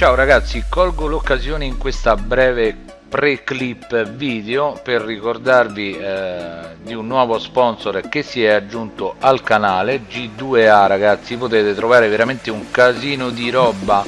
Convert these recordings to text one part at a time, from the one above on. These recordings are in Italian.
Ciao ragazzi, colgo l'occasione in questa breve pre-clip video per ricordarvi eh, di un nuovo sponsor che si è aggiunto al canale G2A ragazzi. Potete trovare veramente un casino di roba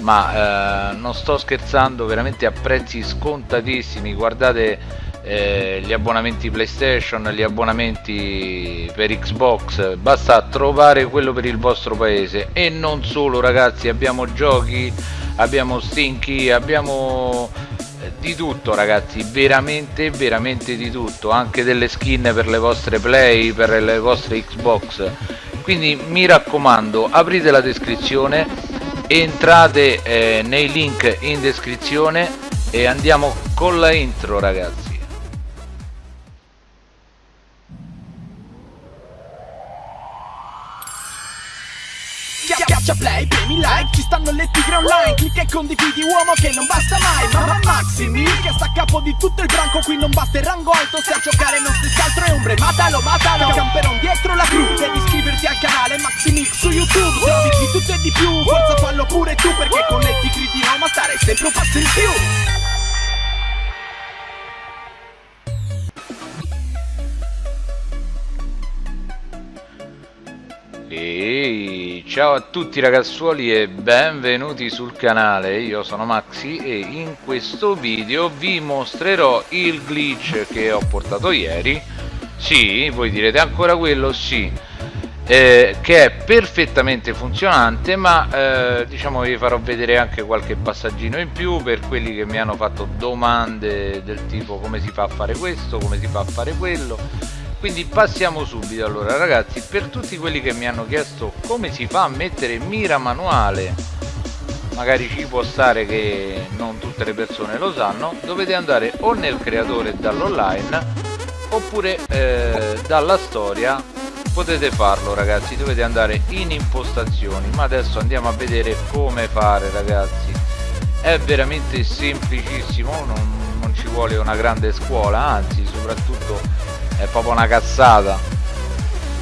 ma eh, non sto scherzando veramente a prezzi scontatissimi. Guardate eh, gli abbonamenti playstation gli abbonamenti per xbox. Basta trovare quello per il vostro paese. E non solo ragazzi abbiamo giochi abbiamo stinky abbiamo di tutto ragazzi veramente veramente di tutto anche delle skin per le vostre play per le vostre xbox. Quindi mi raccomando aprite la descrizione entrate eh, nei link in descrizione e andiamo con la intro ragazzi Schiaccia play, premi like, ci stanno le tigre online Clicca e condividi uomo che non basta mai Mamma Maximi che sta a capo di tutto il branco Qui non basta il rango alto, se a giocare non si altro è ombre Matalo, matalo, camperon dietro la cru Devi iscriverti al canale Maximix su YouTube Trovi di tutto e di più, forza fallo pure tu Perché con le tigri di Roma stare sempre un passo in più. Ehi, ciao a tutti ragazzuoli e benvenuti sul canale, io sono Maxi e in questo video vi mostrerò il glitch che ho portato ieri Sì, voi direte ancora quello? Sì eh, Che è perfettamente funzionante ma eh, diciamo vi farò vedere anche qualche passaggino in più per quelli che mi hanno fatto domande del tipo come si fa a fare questo, come si fa a fare quello quindi passiamo subito allora ragazzi per tutti quelli che mi hanno chiesto come si fa a mettere mira manuale magari ci può stare che non tutte le persone lo sanno dovete andare o nel creatore dall'online oppure eh, dalla storia potete farlo ragazzi dovete andare in impostazioni ma adesso andiamo a vedere come fare ragazzi. È veramente semplicissimo non, non ci vuole una grande scuola anzi soprattutto è proprio una cazzata.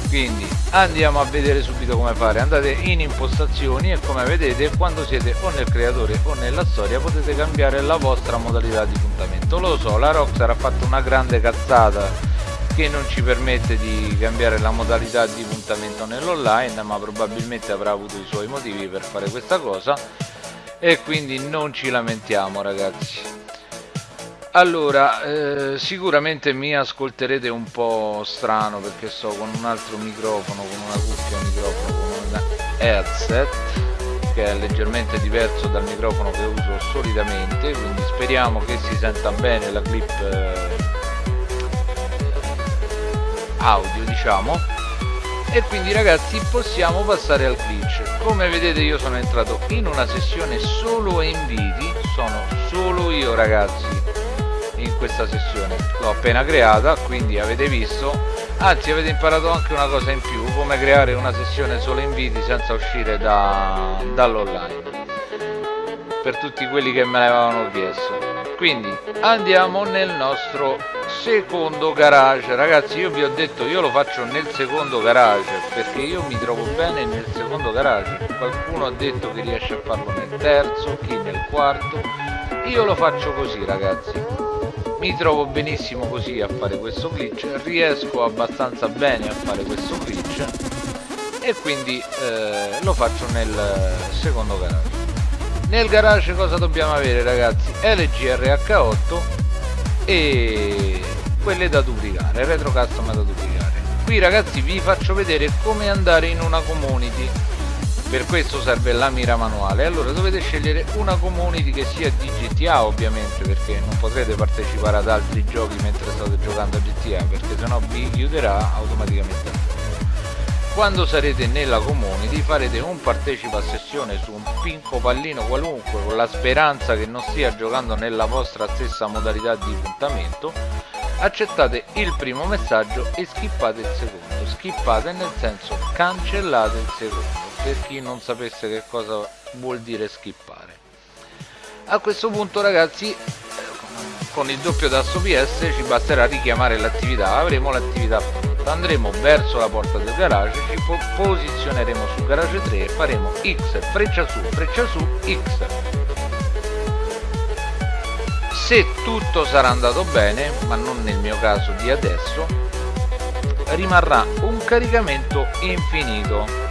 Quindi andiamo a vedere subito come fare. Andate in impostazioni e come vedete quando siete o nel creatore o nella storia potete cambiare la vostra modalità di puntamento. Lo so la Rockstar ha fatto una grande cazzata che non ci permette di cambiare la modalità di puntamento nell'online ma probabilmente avrà avuto i suoi motivi per fare questa cosa. E quindi non ci lamentiamo ragazzi allora, eh, sicuramente mi ascolterete un po' strano perché sto con un altro microfono, con una cuffia microfono, con un headset che è leggermente diverso dal microfono che uso solitamente, quindi speriamo che si senta bene la clip eh, audio diciamo. E quindi ragazzi possiamo passare al glitch. Come vedete io sono entrato in una sessione solo inviti sono solo io ragazzi questa sessione. L'ho appena creata quindi avete visto. Anzi avete imparato anche una cosa in più come creare una sessione solo inviti senza uscire da, dall'online per tutti quelli che me l'avevano chiesto. Quindi andiamo nel nostro secondo garage. Ragazzi io vi ho detto io lo faccio nel secondo garage perché io mi trovo bene nel secondo garage. Qualcuno ha detto che riesce a farlo nel terzo chi nel quarto. Io lo faccio così ragazzi mi trovo benissimo così a fare questo glitch riesco abbastanza bene a fare questo glitch e quindi eh, lo faccio nel secondo garage. Nel garage cosa dobbiamo avere ragazzi? LGRH8 e quelle da duplicare retro custom da duplicare. Qui ragazzi vi faccio vedere come andare in una community per questo serve la mira manuale. Allora dovete scegliere una community che sia di GTA ovviamente perché non potrete partecipare ad altri giochi mentre state giocando a GTA perché sennò vi chiuderà automaticamente. Quando sarete nella community farete un partecipa a sessione su un pinco pallino qualunque con la speranza che non stia giocando nella vostra stessa modalità di puntamento. Accettate il primo messaggio e skippate il secondo. Skippate nel senso cancellate il secondo per chi non sapesse che cosa vuol dire skippare. A questo punto ragazzi con il doppio tasto PS ci basterà richiamare l'attività. Avremo l'attività pronta andremo verso la porta del garage ci posizioneremo su garage 3 e faremo X freccia su freccia su X. Se tutto sarà andato bene ma non nel mio caso di adesso rimarrà un caricamento infinito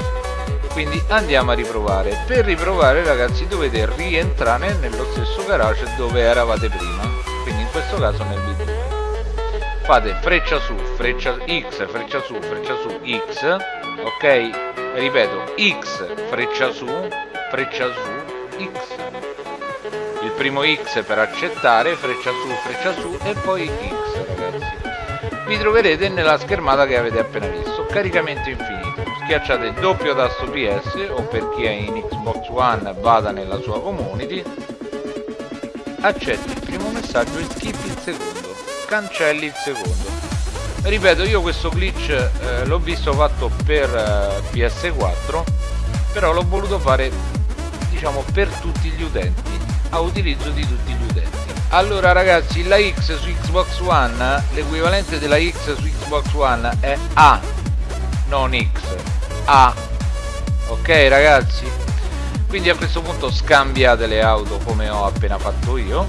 quindi andiamo a riprovare. Per riprovare ragazzi dovete rientrare nello stesso garage dove eravate prima. Quindi in questo caso nel b fate freccia su freccia x freccia su freccia su x ok? Ripeto x freccia su freccia su x. Il primo X per accettare, freccia su, freccia su e poi X ragazzi. Vi troverete nella schermata che avete appena visto, caricamento infinito. Schiacciate il doppio tasto PS o per chi è in Xbox One vada nella sua community, accetti il primo messaggio e skip il secondo, cancelli il secondo. Ripeto, io questo glitch eh, l'ho visto fatto per eh, PS4, però l'ho voluto fare diciamo per tutti gli utenti a utilizzo di tutti gli utenti allora ragazzi la X su Xbox One l'equivalente della X su Xbox One è A non X A. Ok ragazzi? Quindi a questo punto scambiate le auto come ho appena fatto io.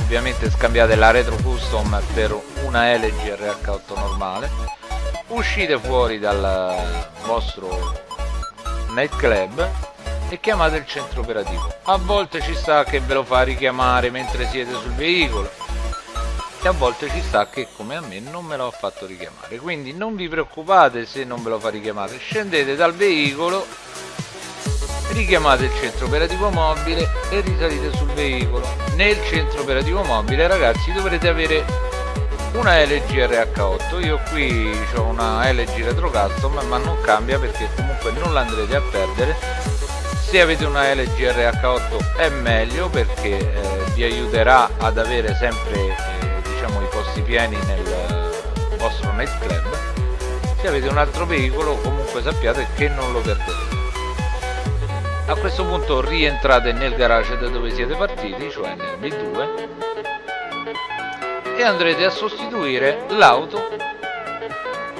Ovviamente scambiate la retro custom per una LG RH8 normale. Uscite fuori dal vostro nightclub e chiamate il centro operativo. A volte ci sta che ve lo fa richiamare mentre siete sul veicolo a volte ci sta che come a me non me lo ha fatto richiamare. Quindi non vi preoccupate se non ve lo fa richiamare, scendete dal veicolo, richiamate il centro operativo mobile e risalite sul veicolo. Nel centro operativo mobile ragazzi dovrete avere una LG RH8 io qui ho una LG Retro Custom ma non cambia perché comunque non l'andrete a perdere se avete una LG RH8 è meglio perché eh, vi aiuterà ad avere sempre posti pieni nel vostro nightclub se avete un altro veicolo comunque sappiate che non lo perderete a questo punto rientrate nel garage da dove siete partiti cioè nel B2 e andrete a sostituire l'auto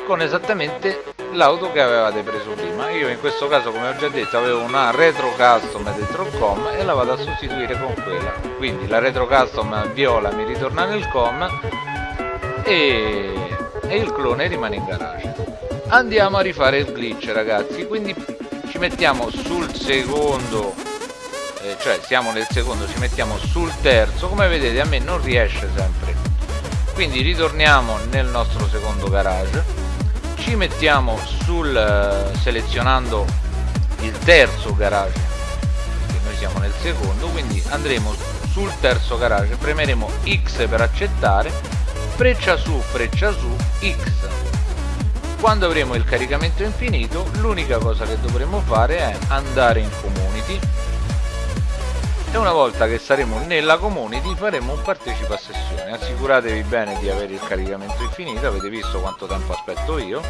con esattamente l'auto che avevate preso prima. Io in questo caso come ho già detto avevo una retro custom dentro il com e la vado a sostituire con quella. Quindi la retro custom viola mi ritorna nel com e, e il clone rimane in garage. Andiamo a rifare il glitch ragazzi. Quindi ci mettiamo sul secondo eh, cioè siamo nel secondo ci mettiamo sul terzo. Come vedete a me non riesce sempre. Quindi ritorniamo nel nostro secondo garage. Ci mettiamo sul eh, selezionando il terzo garage che noi siamo nel secondo. Quindi andremo sul terzo garage. Premeremo X per accettare freccia su freccia su X. Quando avremo il caricamento infinito l'unica cosa che dovremo fare è andare in community. E una volta che saremo nella community faremo un partecipa a sessione. Assicuratevi bene di avere il caricamento infinito avete visto quanto tempo aspetto io.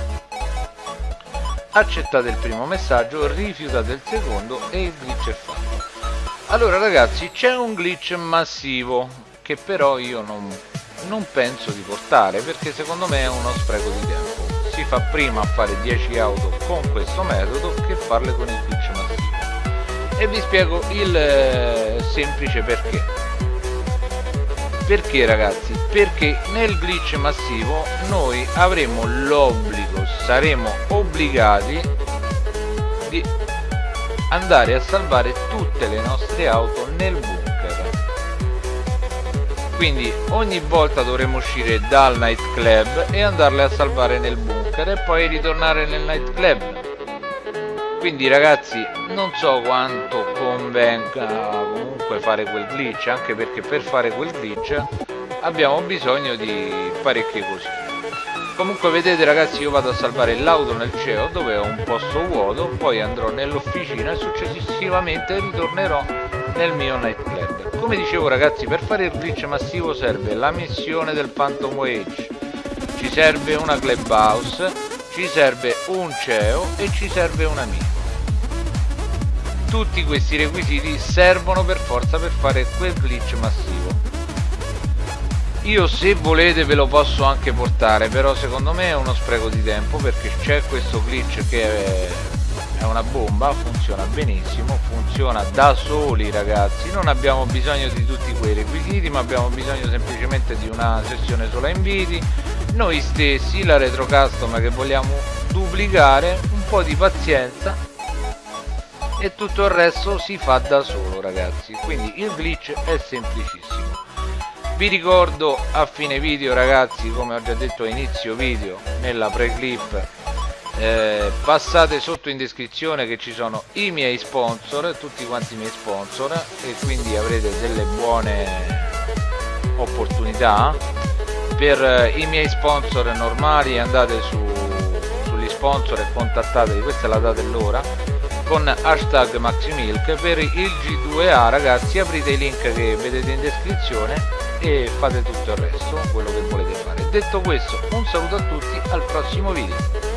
Accettate il primo messaggio rifiutate il secondo e il glitch è fatto. Allora ragazzi c'è un glitch massivo che però io non, non penso di portare perché secondo me è uno spreco di tempo. Si fa prima a fare 10 auto con questo metodo che farle con il glitch massivo. E vi spiego il eh, semplice perché. Perché ragazzi? Perché nel glitch massivo noi avremo l'obbligo saremo obbligati di andare a salvare tutte le nostre auto nel bunker quindi ogni volta dovremo uscire dal nightclub e andarle a salvare nel bunker e poi ritornare nel nightclub. Quindi ragazzi non so quanto convenga comunque fare quel glitch anche perché per fare quel glitch abbiamo bisogno di parecchie cosine comunque vedete ragazzi io vado a salvare l'auto nel CEO dove ho un posto vuoto poi andrò nell'officina e successivamente ritornerò nel mio nightclub come dicevo ragazzi per fare il glitch massivo serve la missione del Phantom Wage ci serve una clubhouse ci serve un CEO e ci serve un amico. Tutti questi requisiti servono per forza per fare quel glitch massivo. Io se volete ve lo posso anche portare però secondo me è uno spreco di tempo perché c'è questo glitch che è è una bomba funziona benissimo funziona da soli ragazzi. Non abbiamo bisogno di tutti quei requisiti ma abbiamo bisogno semplicemente di una sessione sola inviti. Noi stessi la retro custom che vogliamo duplicare un po' di pazienza e tutto il resto si fa da solo ragazzi. Quindi il glitch è semplicissimo. Vi ricordo a fine video ragazzi come ho già detto a inizio video nella pre-clip eh, passate sotto in descrizione che ci sono i miei sponsor tutti quanti i miei sponsor e quindi avrete delle buone opportunità. Per eh, i miei sponsor normali andate su, sugli sponsor e contattateli questa è la data e l'ora con hashtag maximilk. Per il G2A ragazzi aprite i link che vedete in descrizione e fate tutto il resto quello che volete fare. Detto questo un saluto a tutti al prossimo video